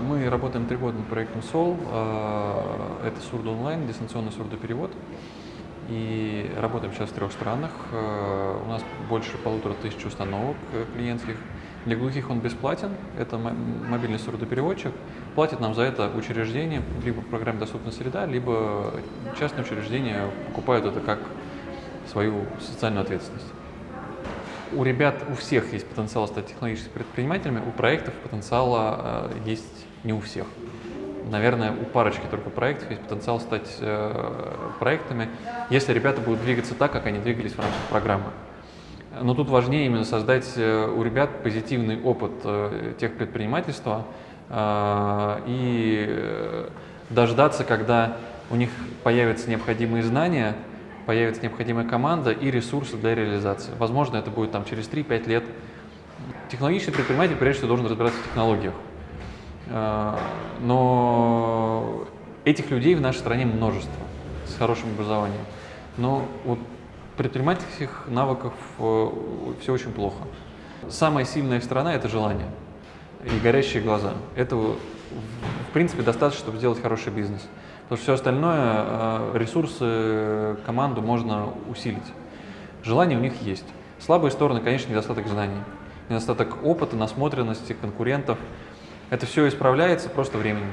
Мы работаем три года над проектом СОЛ. Э, Это сурдо онлайн, дистанционный сурдоперевод. И работаем сейчас в трех странах. Э, У нас больше полутора тысяч установок э, клиентских. Для глухих он бесплатен. Это мо- мобильный сурдопереводчик. Платит нам за это учреждение, либо программе «Доступная среда», либо частные учреждения покупают это как свою социальную ответственность. У ребят, у всех есть потенциал стать технологическими предпринимателями, у проектов потенциала э, есть не у всех. Наверное, у парочки только проектов есть потенциал стать э, проектами, если ребята будут двигаться так, как они двигались в рамках программы. Но тут важнее именно создать э, у ребят позитивный опыт э, тех предпринимательства э, и э, дождаться, когда у них появятся необходимые знания, появится необходимая команда и ресурсы для реализации. Возможно, это будет там через 3-5 лет. Технологический предприниматель, прежде всего, должен разбираться в технологиях. Э, Но этих людей в нашей стране множество с хорошим образованием. Но вот предпринимательских навыков все очень плохо. Самая сильная сторона – это желание и горящие глаза. В принципе, достаточно, чтобы сделать хороший бизнес. Потому что все остальное, э, ресурсы, команду можно усилить. Желание у них есть. Слабые стороны, конечно, недостаток знаний, недостаток опыта, насмотренности, конкурентов. Это все исправляется просто временем.